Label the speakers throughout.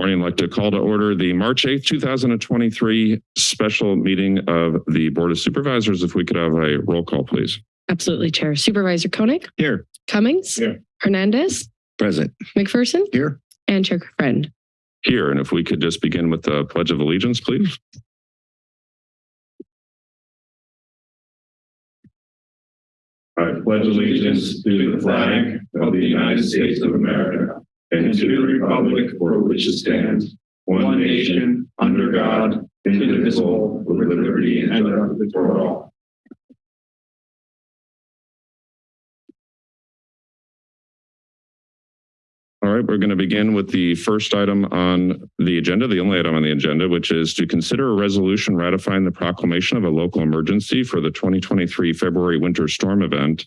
Speaker 1: Morning, I'd like to call to order the March 8th, 2023 special meeting of the Board of Supervisors. If we could have a roll call, please.
Speaker 2: Absolutely, Chair. Supervisor Koenig,
Speaker 1: Here.
Speaker 2: Cummings,
Speaker 1: Here.
Speaker 2: Hernandez,
Speaker 3: Present.
Speaker 2: McPherson,
Speaker 3: Here.
Speaker 2: and Chair Friend.
Speaker 1: Here, and if we could just begin with the Pledge of Allegiance, please.
Speaker 4: I pledge allegiance to the flag of the United States of America and to the republic for which it stands, one nation, under God, indivisible, with liberty and justice for all.
Speaker 1: All right, we're going to begin with the first item on the agenda, the only item on the agenda, which is to consider a resolution ratifying the proclamation of a local emergency for the 2023 February winter storm event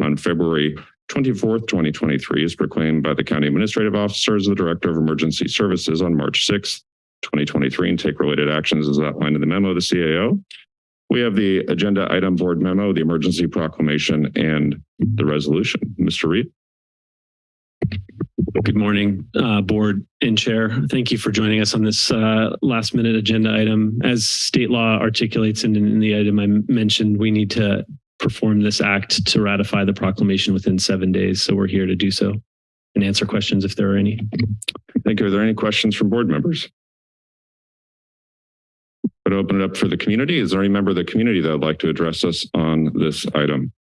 Speaker 1: on February 24th, 2023, is proclaimed by the county administrative officer as the director of emergency services on March 6th, 2023, and take related actions as outlined in the memo of the CAO. We have the agenda item board memo, the emergency proclamation, and the resolution. Mr. Reed?
Speaker 5: Good morning, uh, board and chair. Thank you for joining us on this uh, last minute agenda item. As state law articulates in, in the item I mentioned, we need to perform this act to ratify the proclamation within seven days. So we're here to do so and answer questions if there are any.
Speaker 1: Thank you. Are there any questions from board members? But open it up for the community. Is there any member of the community that would like to address us on this item?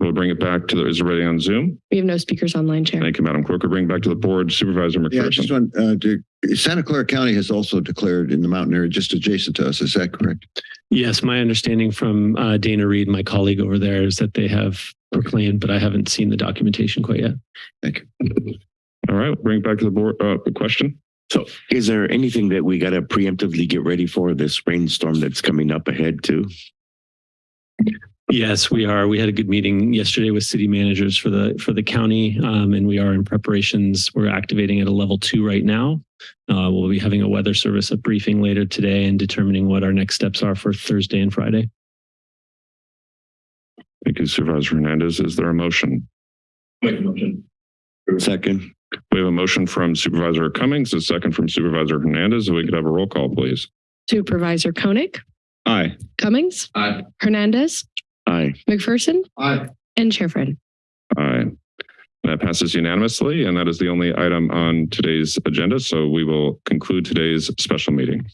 Speaker 1: We'll bring it back to the, is everybody on Zoom?
Speaker 2: We have no speakers online, Chair.
Speaker 1: Thank you, Madam Clerk. We'll bring it back to the board Supervisor McPherson.
Speaker 3: Yeah, I just want, uh, to, Santa Clara County has also declared in the mountain area just adjacent to us. Is that correct?
Speaker 5: Yes, my understanding from uh, Dana Reed, my colleague over there, is that they have proclaimed, but I haven't seen the documentation quite yet. Thank you.
Speaker 1: All right, bring it back to the board. Uh, the question?
Speaker 6: So is there anything that we got to preemptively get ready for this rainstorm that's coming up ahead too?
Speaker 5: Yes, we are. We had a good meeting yesterday with city managers for the for the county, um, and we are in preparations. We're activating at a level two right now. Uh, we'll be having a weather service a briefing later today and determining what our next steps are for Thursday and Friday.
Speaker 1: Thank you, Supervisor Hernandez. Is there a motion?
Speaker 4: Make a motion.
Speaker 6: Second,
Speaker 1: We have a motion from Supervisor Cummings, a second from Supervisor Hernandez. If we could have a roll call, please.
Speaker 2: Supervisor Koenig,
Speaker 1: Aye.
Speaker 2: Cummings,
Speaker 4: Aye.
Speaker 2: Hernandez,
Speaker 6: aye.
Speaker 2: McPherson,
Speaker 4: Aye.
Speaker 2: and Chair Friend.
Speaker 1: Aye. That passes unanimously, and that is the only item on today's agenda. So we will conclude today's special meeting.